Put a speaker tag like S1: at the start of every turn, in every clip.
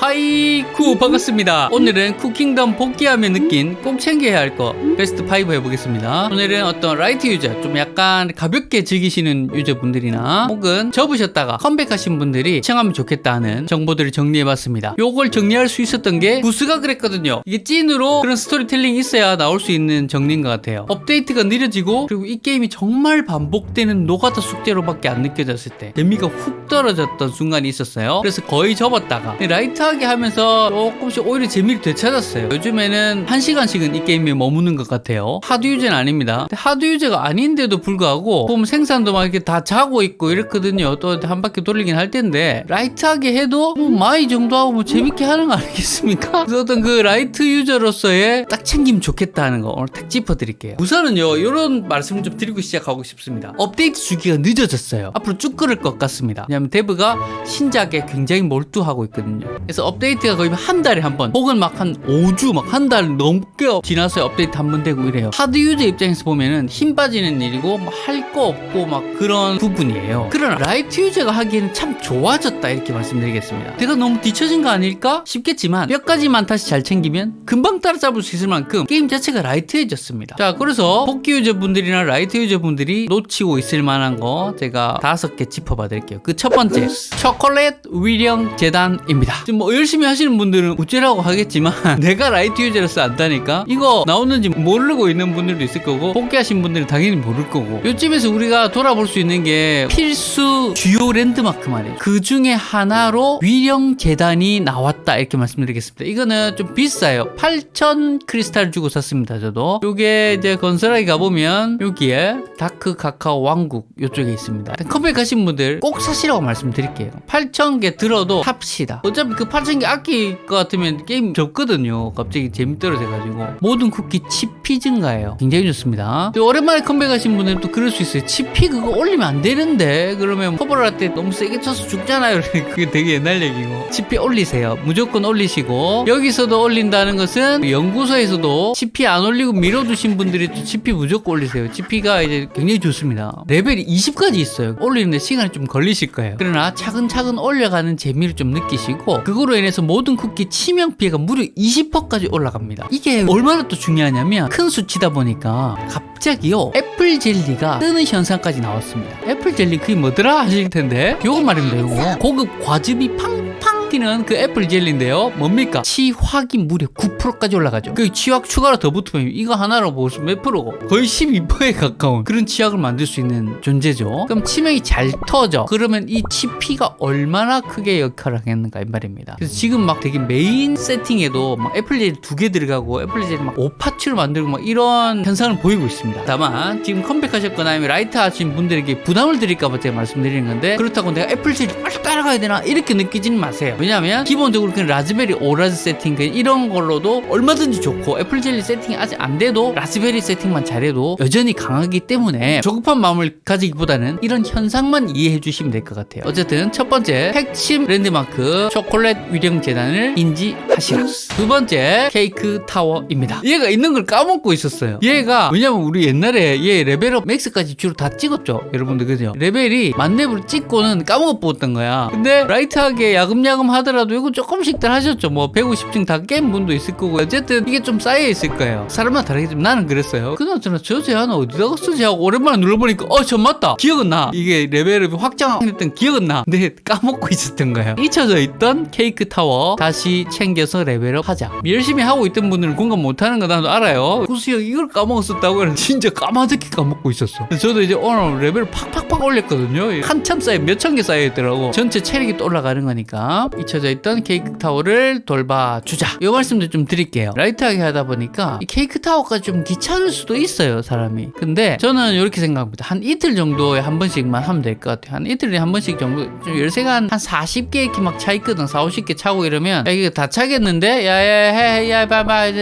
S1: 하이쿠 반갑습니다. 오늘은 쿠킹덤 복귀하며 느낀 꼭 챙겨야 할 거 베스트 5 해보겠습니다. 오늘은 어떤 light 유저 좀 약간 가볍게 즐기시는 유저분들이나 혹은 접으셨다가 컴백하신 분들이 시청하면 좋겠다 하는 정보들을 정리해봤습니다. 요걸 정리할 수 있었던 게 구스가 그랬거든요. 이게 찐으로 그런 스토리텔링이 있어야 나올 수 있는 정리인 것 같아요. 업데이트가 느려지고 그리고 이 게임이 정말 반복되는 노가다 숙제로밖에 안 느껴졌을 때 재미가 훅 떨어졌던 순간이 있었어요. 그래서 거의 접었다가 light 하게 하면서 조금씩 오히려 재미를 되찾았어요. 요즘에는 한 시간씩은 이 게임에 머무는 것 같아요. hard 유저는 아닙니다. hard 유저가 아닌데도 불구하고 보면 생산도 막 이렇게 다 자고 있고 이렇거든요. 또 한 바퀴 돌리긴 할 텐데 light하게 해도 뭐 마이 정도 하고 뭐 재밌게 하는 거 아니겠습니까? 그래서 어떤 그 light 유저로서의 딱 챙기면 좋겠다 하는 거 오늘 딱 짚어드릴게요. 우선은요 이런 말씀을 좀 드리고 시작하고 싶습니다. 업데이트 주기가 늦어졌어요. 앞으로 쭉 그럴 것 같습니다. 왜냐하면 데브가 신작에 굉장히 몰두하고 있거든요. 그래서 업데이트가 거의 한 달에 한 번, 혹은 막 한 5주, 막 한 달 넘게 지나서 업데이트 한 번 되고 이래요. hard 유저 입장에서 보면은 힘 빠지는 일이고, 뭐 할 거 없고, 막 그런 부분이에요. 그러나 light 유저가 하기에는 참 좋아졌다, 이렇게 말씀드리겠습니다. 내가 너무 뒤처진 거 아닐까? 싶겠지만, 몇 가지만 다시 잘 챙기면 금방 따라잡을 수 있을 만큼 게임 자체가 light해졌습니다. 자, 그래서 복귀 유저분들이나 light 유저분들이 놓치고 있을 만한 거 제가 다섯 개 짚어봐 드릴게요. 그 첫 번째, 초콜릿 위령 제단입니다. 지금 뭐 열심히 하시는 분들은 우째라고 하겠지만 내가 light 유저로서 안다니까 이거 나오는지 모르고 있는 분들도 있을 거고 복귀하신 분들은 당연히 모를 거고 요쯤에서 우리가 돌아볼 수 있는 게 필수 주요 랜드마크 말이에요. 그 중에 하나로 위령 제단이 나왔다 이렇게 말씀드리겠습니다. 이거는 좀 비싸요. 8,000 크리스탈 주고 샀습니다 저도. 요게 이제 건설하게 가보면 여기에 다크 카카오 왕국 요쪽에 있습니다. 컴백하신 분들 꼭 사시라고 말씀드릴게요. 8,000개 들어도 삽시다. 어차피 그 8,000개 아낄 것 같으면 게임 접거든요. 갑자기 재미 떨어져가지고. 모든 쿠키 치피 증가해요. 굉장히 좋습니다. 오랜만에 컴백하신 분들은 또 그럴 수 있어요. 치피 그거 올리면 안 되는데 그러면 커버를 할때 너무 세게 쳐서 죽잖아요. 그게 되게 옛날 얘기고. 치피 올리세요. 무조건 올리시고 여기서도 올린다는 것은 연구소에서도 치피 안 올리고 밀어두신 분들이 또 치피 무조건 올리세요. 치피가 이제 굉장히 좋습니다. 레벨이 20까지 있어요. 올리는데 시간이 좀 걸리실 거예요. 그러나 차근차근 올려가는 재미를 좀 느끼시고 그 거로 인해서 모든 쿠키 치명 피해가 무려 20%까지 올라갑니다. 이게 얼마나 또 중요하냐면 큰 수치다 보니까 갑자기요 애플 젤리가 뜨는 현상까지 나왔습니다. 애플 젤리 그게 뭐더라 하실 텐데 요거 말입니다. 요거 고급 과즙이 팡팡 뛰는 그 애플 젤리인데요. 뭡니까? 치확이 무려 9%까지 올라가죠. 그 치확 추가로 더 붙으면 이거 하나로 보시면 몇 프로고 거의 12%에 가까운 그런 치확을 만들 수 있는 존재죠. 그럼 치명이 잘 터져. 그러면 이 치피가 얼마나 크게 역할을 하겠는가 이 말입니다. 그래서 지금 막 되게 메인 세팅에도 막 애플 젤리 두 개 들어가고 애플 젤리 막 오파치로 만들고 막 이런 현상을 보이고 있습니다. 다만 지금 컴백하셨거나 아니면 light 하신 분들에게 부담을 드릴까봐 제가 말씀드리는 건데 그렇다고 내가 애플 젤리 빨리 따라가야 되나 이렇게 느끼지는 마세요. 왜냐하면 기본적으로 그 라즈베리 오라즈 세팅 그 이런 걸로도 얼마든지 좋고 애플 젤리 세팅이 아직 안 돼도 라즈베리 세팅만 잘해도 여전히 강하기 때문에 조급한 마음을 가지기보다는 이런 현상만 이해해 주시면 될 것 같아요. 어쨌든 첫 번째 핵심 랜드마크 초콜릿 위령 제단을 인지하시라. 두 번째 케이크 타워입니다. 얘가 있는 걸 까먹고 있었어요. 얘가 왜냐면 우리 옛날에 얘 레벨업 max까지 주로 다 찍었죠. 여러분들 그죠? 레벨이 만렙을 찍고는 까먹었던 거야. 근데 light하게 야금야금 하더라도 이거 조금씩들 하셨죠. 뭐 150층 다 깬 분도 있을 거고 어쨌든 이게 좀 쌓여 있을 거예요. 사람마다 다르겠지만 나는 그랬어요. 그나저나 저 제한 어디다가 쓰지 하고 오랜만에 눌러보니까 어 저 맞다. 기억은 나. 이게 레벨업이 확장했던 기억은 나. 근데 까먹고 있었던 거예요. 잊혀져 있던 케이크 타워 다시 챙겨서 레벨업 하자. 열심히 하고 있던 분들은 공감 못하는 거 나도 알아요. 구수 형 이걸 까먹었었다고 진짜 까마득히 까먹고 있었어. 저도 이제 오늘 레벨을 팍팍팍 올렸거든요. 한참 쌓여 몇천 개 쌓여 있더라고. 전체 체력이 또 올라가는 거니까 잊혀져 있던 케이크 타워를 돌봐주자. 이 말씀도 좀 드릴게요. 라이트하게 하다 보니까 이 케이크 타워가 좀 귀찮을 수도 있어요, 사람이. 근데 저는 이렇게 생각합니다. 한 이틀 정도에 한 번씩만 하면 될 것 같아요. 한 이틀에 한 번씩 정도 좀 열쇠가 한, 한 40개 이렇게 막 차 있거든. 4, 50개 차고 이러면 야 이거 다 차겠는데? 야야야야 봐봐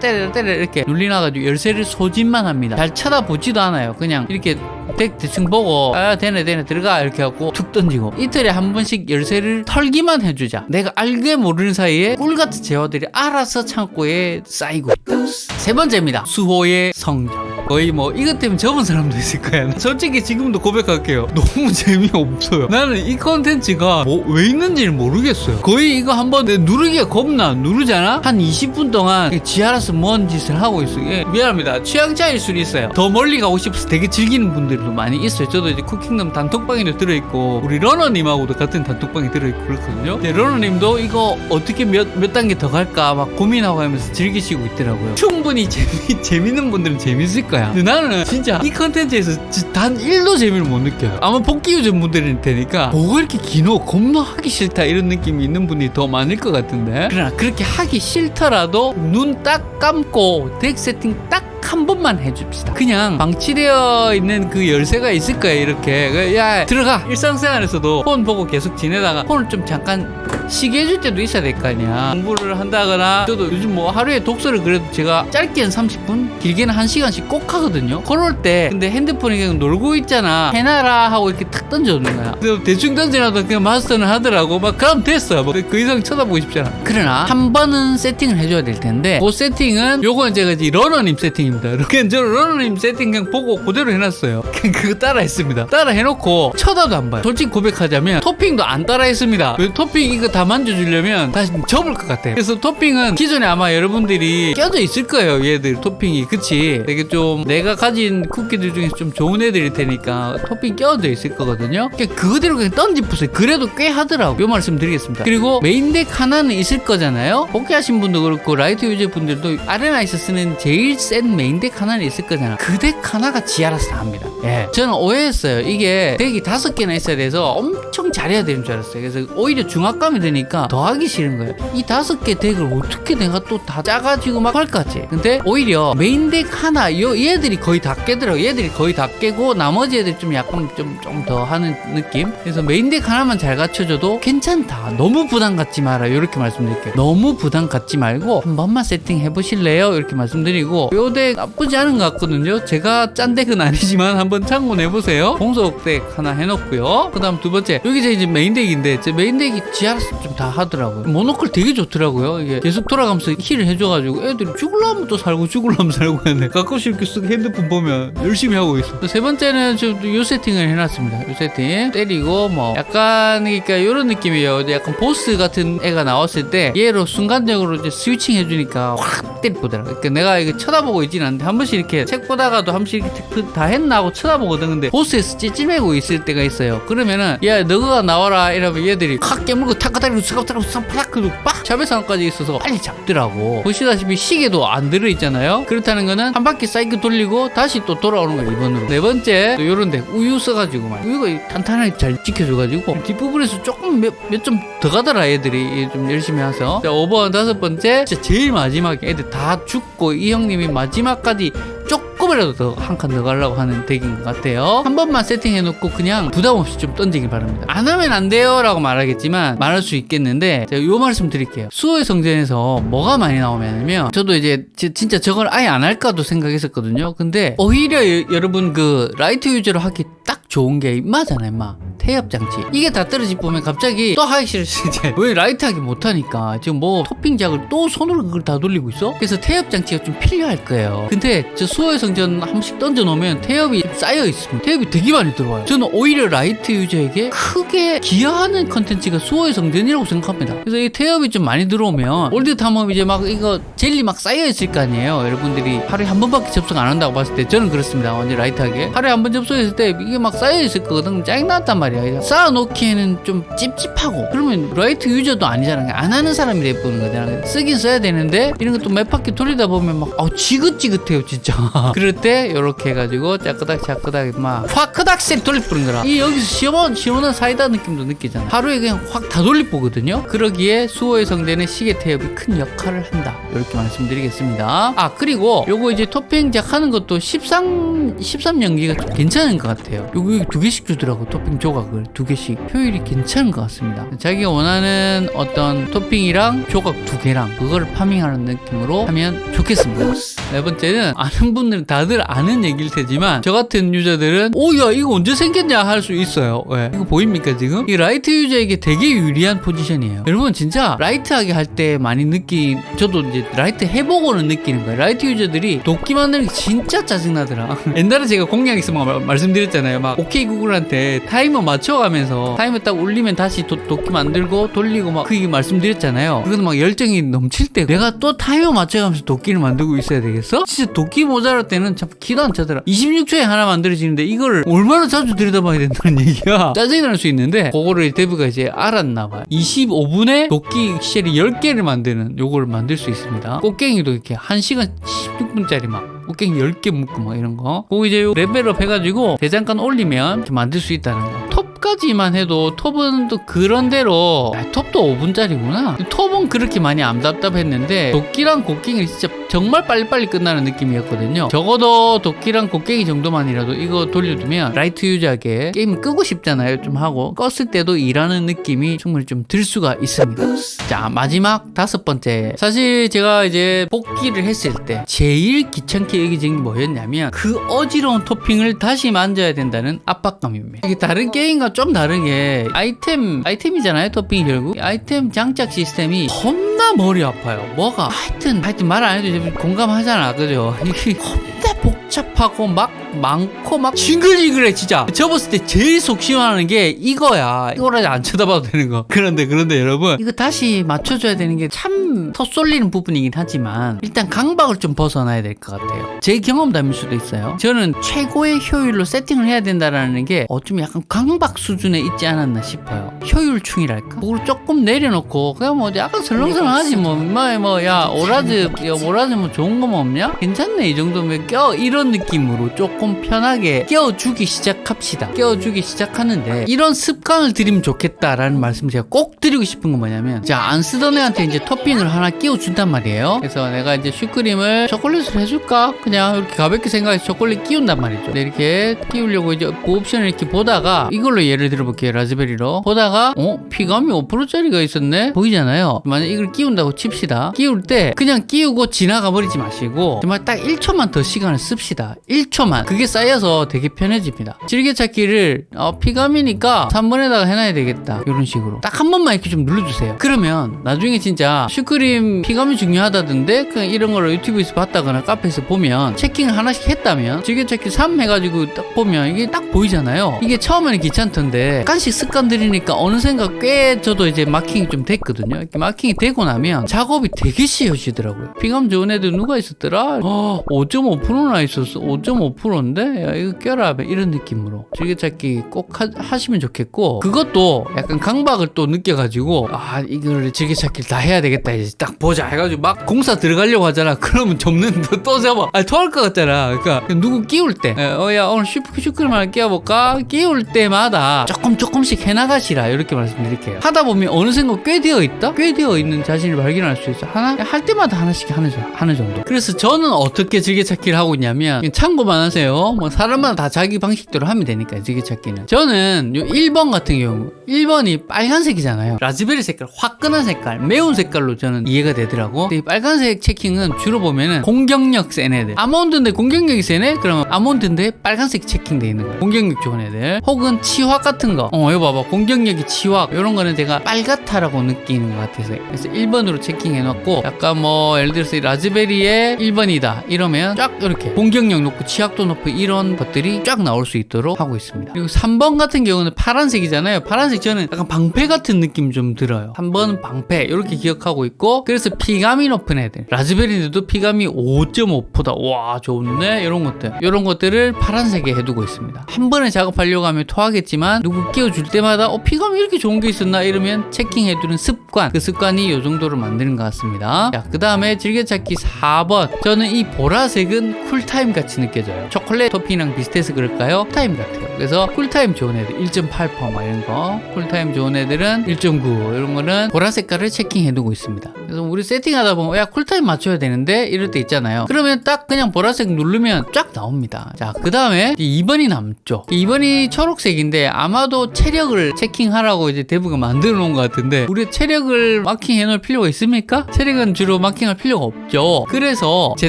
S1: 때려 때려 이렇게 눌리놔가지고 열쇠를 소진만 합니다. 잘 쳐다보지도 않아요. 그냥 이렇게 대, 대충 보고 아 되네 되네 들어가 이렇게 하고 툭 던지고 이틀에 한 번씩 열쇠를 털기 만 해주자. 내가 알게 모르는 사이에 꿀같은 재화들이 알아서 창고에 쌓이고 있다. 세 번째입니다. 수호의 성전 거의 뭐 이것 때문에 접은 사람도 있을 거야. 솔직히 지금도 고백할게요. 너무 재미없어요. 나는 이 컨텐츠가 뭐 왜 있는지를 모르겠어요. 거의 이거 한번 내 누르기가 겁나 누르잖아? 한 20분 동안 지 알아서 뭔 짓을 하고 있어. 예, 미안합니다. 취향 차일 수는 있어요. 더 멀리 가고 싶어서 되게 즐기는 분들도 많이 있어요. 저도 이제 쿠킹덤 단톡방에도 들어있고 우리 러너님하고도 같은 단톡방에 들어있고 그렇거든요 근데 러너님도 이거 어떻게 몇, 몇 단계 더 갈까 막 고민하고 하면서 즐기시고 있더라고요. 충분히 재미, 재밌는 분들은 재밌을 거야. 근데 나는 진짜 이 컨텐츠에서 지- 단 1도 재미를 못 느껴요. 아마 복귀 유전 분들일 테니까 뭐가 이렇게 기노 겁나 하기 싫다 이런 느낌이 있는 분이 더 많을 것 같은데. 그러나 그렇게 하기 싫더라도 눈 딱 감고 덱 세팅 딱 한 번만 해줍시다. 그냥 방치되어 있는 그 열쇠가 있을 거예요. 이렇게 그, 야 들어가 일상생활에서도 폰 보고 계속 지내다가 폰을 좀 잠깐 쉬게 해줄 때도 있어야 될 거 아니야. 공부를 한다거나 저도 요즘 뭐 하루에 독서를 그래도 제가 짧게는 30분, 길게는 1시간씩 꼭 하거든요. 그럴 때 근데 핸드폰이 그냥 놀고 있잖아. 해놔라 하고 이렇게 탁 던져놓는 거야. 근데 대충 던져놔도 그냥 마스터는 하더라고. 막 그럼 됐어. 뭐그 이상 쳐다보고 싶잖아. 그러나 한 번은 세팅을 해줘야 될 텐데 그 세팅은 요건 제가 이제 러너님 세팅입니다. 그냥 저 러너님 세팅 그냥 보고 그대로 해놨어요. 그냥 그거 따라 했습니다. 따라 해놓고 쳐다도 안 봐요. 솔직히 고백하자면 토핑도 안 따라 했습니다. 왜 토핑 이거 다 만져주려면 다시 접을 것 같아요. 그래서 토핑은 기존에 아마 여러분들이 껴져 있을 거예요. 얘들 토핑이. 그치? 되게 좀 내가 가진 쿠키들 중에서 좀 좋은 애들일 테니까 토핑 껴져 있을 거거든요. 그냥 그대로 그냥 던지푸세요. 그래도 꽤 하더라고. 요 말씀 드리겠습니다. 그리고 메인deck 하나는 있을 거잖아요. 복귀하신 분도 그렇고 light user 분들도 아레나에서 쓰는 제일 센 메인 deck 하나는 있을 거잖아. 그 deck 하나가 지 알아서 다 합니다. 예. 저는 오해했어요. 이게 deck이 다섯 개나 있어야 돼서 엄청 잘해야 되는 줄 알았어요. 그래서 오히려 중압감이 드니까 더 하기 싫은 거예요. 이 다섯 개 deck을 어떻게 내가 또 다 짜가지고 막 할까지. 근데 오히려 메인 deck 하나, 요 얘들이 거의 다 깨더라고. 얘들이 거의 다 깨고 나머지 애들 좀 약간 좀 좀 더 하는 느낌. 그래서 메인 deck 하나만 잘 갖춰줘도 괜찮다. 너무 부담 갖지 마라. 이렇게 말씀드릴게요. 너무 부담 갖지 말고 한 번만 세팅해 보실래요? 이렇게 말씀드리고 요deck 나쁘지 않은 것 같거든요. 제가 짠 deck은 아니지만 한번 참고해 보세요. 공속 deck 하나 해놓고요. 그 다음 두 번째 여기 제 이제 메인 deck인데 제 메인 deck이 지 하에서 좀 다 하더라고요. 모노클 되게 좋더라고요. 이게 계속 돌아가면서 heal을 해줘가지고 애들이 죽을라면 또 살고 죽을라면 살고 하네. 가끔씩 이렇게 쓱 핸드폰 보면 열심히 하고 있어. 세 번째는 좀요 세팅을 해놨습니다. 요 세팅 때리고 뭐 약간 그러니까 이런 느낌이에요. 약간 보스 같은 애가 나왔을 때 얘로 순간적으로 이제 switching 해주니까 확 때리더라고. 그러니까 내가 이거 쳐다보고 있진 않는데 한 번씩 이렇게 책 보다가도 한 번씩 이렇게 체크 다 했나 하고 쳐다보거든. 근데 보스에서 쩔쩔매고 있을 때가 있어요. 그러면은 야 너가 나와라 이러면 얘들이 확 깨물고 탁가다리고 스갑다리고 싹팍 그리고 빡 자배상까지 있어서 빨리 잡더라고. 보시다시피 시계도 안 들어있잖아요. 그렇다는 거는 한 바퀴 사이클 돌리고 다시 또 돌아오는 거야 이번으로. 네 번째 또 요런 데 우유 써가지고 막 우유가 탄탄하게 잘 지켜줘가지고 뒷부분에서 조금 몇점더 가더라 애들이 좀 열심히 해서 자 5번 다섯 번째 진짜 제일 마지막에 애들 다 죽고 이 형님이 마지막 까지 조금이라도 더 한 칸 더 가려고 하는 deck인 것 같아요. 한 번만 세팅해놓고 그냥 부담 없이 좀 던지길 바랍니다. 안 하면 안 돼요 라고 말하겠지만 말할 수 있겠는데 제가 요 말씀 드릴게요. 수호의 성전에서 뭐가 많이 나오냐면 저도 이제 지- 진짜 저걸 아예 안 할까도 생각했었거든요. 근데 오히려 여- 여러분 그 light user로 하기 딱 좋은 게 임마잖아요 임마. 태엽 장치 이게 다 떨어지 보면 갑자기 또 하기 싫으시 이제 왜 light 하기 못하니까 지금 뭐 토핑 작을 또 손으로 그걸 다 돌리고 있어? 그래서 태엽 장치가 좀 필요할 거예요 근데 저 수호의 성전 한 번씩 던져 놓으면 태엽이 좀 쌓여 있습니다. 태엽이 되게 많이 들어와요. 저는 오히려 light user에게 크게 기여하는 컨텐츠가 수호의 성전이라고 생각합니다. 그래서 이 태엽이 좀 많이 들어오면 월드 탐험 이제 막 이거 젤리 막 쌓여 있을 거 아니에요. 여러분들이 하루에 한 번밖에 접속 안 한다고 봤을 때 저는 그렇습니다. 완전 light하게. 하루에 한 번 접속했을 때 이게 막 쌓여 있을 거거든. 짜증났단 말이야. 쌓아놓기에는 좀 찝찝하고. 그러면 light user도 아니잖아 안 하는 사람이 돼보는 거잖아 쓰긴 써야 되는데 이런 것도 몇 바퀴 돌리다 보면 막 아우 지긋지긋해요 진짜 그럴 때 이렇게 해가지고 짜끄닥 짜끄닥 막 화크닥씩 돌리뿌는 거라 이 여기서 시원 시원한 사이다 느낌도 느끼잖아. 하루에 그냥 확 다 돌리뿌거든요. 그러기에 수호의 성전은 시계 태엽이 큰 역할을 한다. 이렇게 말씀드리겠습니다. 아 그리고 요거 이제 토핑작 하는 것도 13 13 연기가 좀 괜찮은 것 같아요. 여기 두 개씩 주더라고 토핑 조각을. 두 개씩. 효율이 괜찮은 것 같습니다. 자기가 원하는 어떤 토핑이랑 조각 두 개랑 그거를 farming하는 느낌으로 하면 좋겠습니다. 네 번째는 아는 분들은 다들 아는 얘기일 테지만 저 같은 user들은 오야 이거 언제 생겼냐 할 수 있어요. 왜? 이거 보입니까 지금? 이 light user에게 되게 유리한 포지션이에요. 여러분 진짜 light하게 할 때 많이 느낀 저도 이제 light 해보고는 느끼는 거예요. light user들이 도끼 만드는 게 진짜 짜증나더라. 옛날에 제가 공략 있으면 말- 말씀드렸잖아요. 막 오케이 구글한테 타이머 맞춰가면서 타이머 딱 울리면 다시 도, 도끼 만들고 돌리고 막 그게 말씀드렸잖아요. 그거는 막 열정이 넘칠 때 내가 또 타이머 맞춰가면서 도끼를 만들고 있어야 되겠어? 진짜 도끼 모자랄 때는 참 기도 안 차더라. 26초에 하나 만들어지는데 이걸 얼마나 자주 들여다봐야 된다는 얘기야. 짜증이 날 수 있는데 그거를 데브가 이제 알았나 봐요. 25분에 도끼 쉘이 10개를 만드는 요거를 만들 수 있습니다. 곡괭이도 이렇게 1시간 16분짜리 막 곡괭이 10개 묶고 막 이런 거. 그거 이제 요 level up 해가지고 대장간 올리면 이렇게 만들 수 있다는 거. 톱까지만 해도 톱은 또 그런대로 아, 톱도 5분짜리구나. 톱은 그렇게 많이 안 답답했는데 도끼랑 곡괭이 진짜 정말 빨리빨리 끝나는 느낌이었거든요. 적어도 도끼랑 곡괭이 정도만이라도 이거 돌려두면 light user에게 게임 끄고 싶잖아요. 좀 하고 껐을 때도 일하는 느낌이 충분히 좀 들 수가 있습니다. 자 마지막 다섯 번째 사실 제가 이제 복귀를 했을 때 제일 귀찮게 여기진 게 뭐였냐면 그 어지러운 토핑을 다시 만져야 된다는 압박감입니다 이게 다른 게임과 좀 다르게 아이템 아이템이잖아요 토핑이 결국. 이 아이템 장착 시스템이 겁나 머리 아파요. 뭐가. 하여튼 하여튼 말 안 해도 공감하잖아. 그죠? 이게 겁나 복 잡하고 막 많고 막 징글징글해 진짜. 접었을 때 제일 속 시원하는 게 이거야. 이거라도 안 쳐다봐도 되는 거. 그런데 그런데 여러분 이거 다시 맞춰줘야 되는 게참 헛쏠리는 부분이긴 하지만 일단 강박을 좀 벗어나야 될 것 같아요. 제 경험담일 수도 있어요. 저는 최고의 효율로 세팅을 해야 된다라는 게 어쩜 약간 강박 수준에 있지 않았나 싶어요. 효율충이랄까? 그걸 조금 내려놓고 그냥 뭐 약간 설렁설렁하지 뭐뭐야 오라즈 야 오라즈 뭐 좋은 거 뭐 없냐? 괜찮네 이 정도면. 껴 이런 느낌으로 조금 편하게 끼워주기 시작합시다. 끼워주기 시작하는데 이런 습관을 들이면 좋겠다라는 말씀 제가 꼭 드리고 싶은 건 뭐냐면 자 안 쓰던 애한테 이제 토핑을 하나 끼워준단 말이에요. 그래서 내가 이제 슈크림을 초콜릿을 해줄까? 그냥 이렇게 가볍게 생각해서 초콜릿 끼운단 말이죠. 근데 이렇게 끼우려고 이제 그 옵션을 이렇게 보다가 이걸로 예를 들어볼게요 라즈베리로. 보다가 어? 피감이 5%짜리가 있었네? 보이잖아요. 만약 이걸 끼운다고 칩시다. 끼울 때 그냥 끼우고 지나가 버리지 마시고 정말 딱 1초만 더 시간을 씁시다 1초만. 그게 쌓여서 되게 편해집니다. 질개찾기를 어, 피감이니까 3번에다가 해놔야 되겠다. 이런 식으로. 딱 한 번만 이렇게 좀 눌러주세요. 그러면 나중에 진짜 슈크림 피감이 중요하다던데? 그냥 이런 거를 유튜브에서 봤다거나 카페에서 보면 체킹을 하나씩 했다면 질개찾기 3 해가지고 딱 보면 이게 딱 보이잖아요. 이게 처음에는 귀찮던데 약간씩 습관 들이니까 어느샌가 꽤 저도 이제 마킹이 좀 됐거든요. 이렇게 마킹이 되고 나면 작업이 되게 쉬워지더라고요. 피감 좋은 애들 누가 있었더라? 어, 5.5%나 있 었어 5.5%인데? 야 이거 껴라 이런 느낌으로. 즐겨찾기 꼭 하, 시면 좋겠고 그것도 약간 강박을 또 느껴가지고 아 이걸 즐겨찾기를 다 해야 되겠다 이제 딱 보자 해가지고 막 공사 들어가려고 하잖아. 그러면 접는데 또 잡아 아 토할 것 같잖아. 그러니까 누구 끼울 때. 어야 오늘 슈크 하나 끼워볼까? 끼울 때마다 조금 조금씩 해나가시라. 이렇게 말씀드릴게요. 하다 보면 어느샌가 꽤 되어 있다? 꽤 되어 있는 자신을 발견할 수 있어. 하나? 할 때마다 하나씩 하는, 정- 하는 정도. 그래서 저는 어떻게 즐겨찾기를 하고 있냐면 그냥 참고만 하세요. 뭐 사람마다 다 자기 방식대로 하면 되니까 즐겨찾기는. 저는 요 1번 같은 경우 1번이 빨간색이잖아요. 라즈베리 색깔 화끈한 색깔 매운 색깔로 저는 이해가 되더라고. 근데 이 빨간색 체킹은 주로 보면은 공격력 센 애들. 아몬드인데 공격력이 세네? 그러면 아몬드인데 빨간색 체킹돼 있는 거예요 공격력 좋은 애들. 혹은 치확 같은 거어 이거 봐봐. 공격력이 치확 이런 거는 제가 빨갛다라고 느끼는 것 같아서. 그래서 1번으로 체킹해 놨고 약간 뭐 예를 들어서 이 라즈베리의 1번이다. 이러면 쫙 이렇게 공격 력 높고 치약도 높은 이런 것들이 쫙 나올 수 있도록 하고 있습니다. 그리고 3번 같은 경우는 파란색이잖아요. 파란색 저는 약간 방패 같은 느낌 좀 들어요. 3번은 방패 이렇게 기억하고 있고 그래서 피감이 높은 애들. 라즈베리들도 피감이 5.5%다 와 좋네. 이런 것들. 이런 것들을 파란색에 해두고 있습니다. 한 번에 작업하려고 하면 토하겠지만 누구 끼워줄 때마다 어 피감이 이렇게 좋은 게 있었나 이러면 checking해두는 습관. 그 습관이 이 정도로 만드는 것 같습니다. 자 그 다음에 즐겨찾기 4번. 저는 이 보라색은 cool time 같이 느껴져요. 초콜릿 토핑이랑 비슷해서 그럴까요? 타임 같아요. 그래서 cool time 좋은 애들 1.8%막 이런 거. cool time 좋은 애들은 1.9 이런 거는 보라 색깔을 checking해 두고 있습니다. 그래서 우리 세팅하다 보면 야 cool time 맞춰야 되는데? 이럴 때 있잖아요. 그러면 딱 그냥 보라색 누르면 쫙 나옵니다. 자 그 다음에 2번이 남죠 2번이 초록색인데 아마도 체력을 checking하라고 이제 대부분 만들어 놓은 것 같은데 우리 체력을 마킹해 놓을 필요가 있습니까? 체력은 주로 마킹할 필요가 없죠. 그래서 제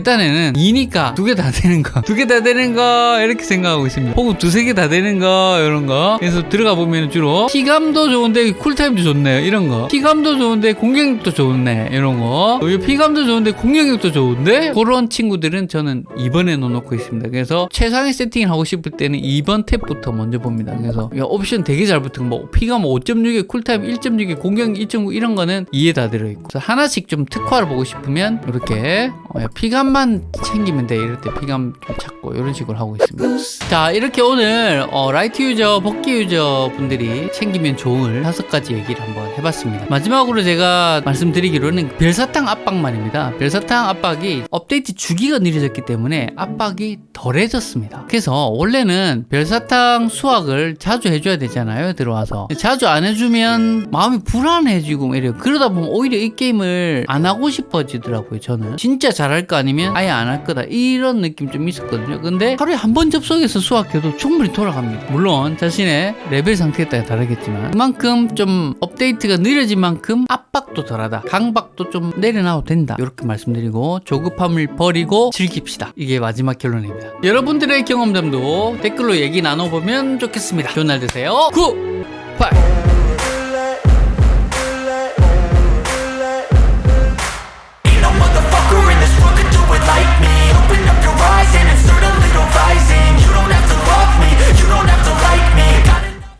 S1: 딴에는 2니까 두 개 다 되는 거. 두개 다 되는 거. 이렇게 생각하고 있습니다. 혹은 두세 개 다 되는 거. 이런 거. 그래서 들어가 보면 주로 피감도 좋은데 cool time도 좋네요 이런 거. 피감도 좋은데 공격력도 좋네. 이런 거. 피감도 좋은데 공격력도 좋은데 그런 친구들은 저는 2번에 넣어놓고 있습니다. 그래서 최상의 세팅을 하고 싶을 때는 2번 탭부터 먼저 봅니다. 그래서 야, 옵션 되게 잘 붙은 거. 뭐 피감 5.6에 cool time 1.6에 공격력 2.9 이런 거는 2에 다 들어있고. 하나씩 좀 특화를 보고 싶으면 이렇게 어, 야, 피감만 챙기면 돼. 이럴 때 피감 좀 찾고 이런 식으로 하고 있습니다. 자 이렇게 오늘 어, light user 복귀 user 분들이 챙기면 좋을 다섯 가지 얘기를 한번 해봤습니다. 마지막으로 제가 말씀드리기로는 별사탕 압박감입니다. 별사탕 압박이 업데이트 주기가 느려졌기 때문에 압박이 덜해졌습니다. 그래서 원래는 별사탕 수확을 자주 해줘야 되잖아요 들어와서. 자주 안 해주면 마음이 불안해지고 막 이래요. 그러다 보면 오히려 이 게임을 안 하고 싶어지더라고요 저는. 진짜 잘할 거 아니면 아예 안 할 거다. 이런 느낌 좀 있었거든요. 근데 하루에 한 번 접속해서 수확해도 충분히 돌아갑니다. 물론 자신의 레벨 상태에 따라 다르겠지만 그만큼 좀 업데이트가 느려진 만큼 압박도 덜하다. 강박도 좀 내려놔도 된다. 이렇게 말씀드리고 조급함을 버리고 즐깁시다. 이게 마지막 결론입니다. 여러분들의 경험담도 댓글로 얘기 나눠보면 좋겠습니다. 좋은 날 되세요. Good! Bye